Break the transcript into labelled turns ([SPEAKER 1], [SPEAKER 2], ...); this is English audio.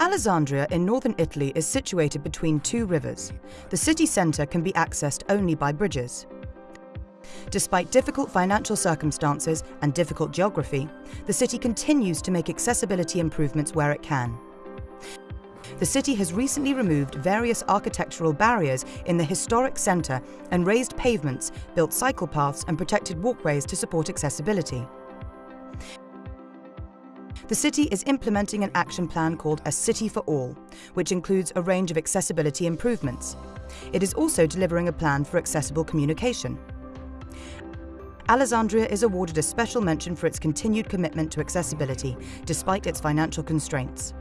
[SPEAKER 1] Alessandria in northern Italy is situated between two rivers. The city centre can be accessed only by bridges. Despite difficult financial circumstances and difficult geography, the city continues to make accessibility improvements where it can. The city has recently removed various architectural barriers in the historic centre and raised pavements, built cycle paths and protected walkways to support accessibility. The city is implementing an action plan called A City for All, which includes a range of accessibility improvements. It is also delivering a plan for accessible communication. Alessandria is awarded a special mention for its continued commitment to accessibility, despite its financial constraints.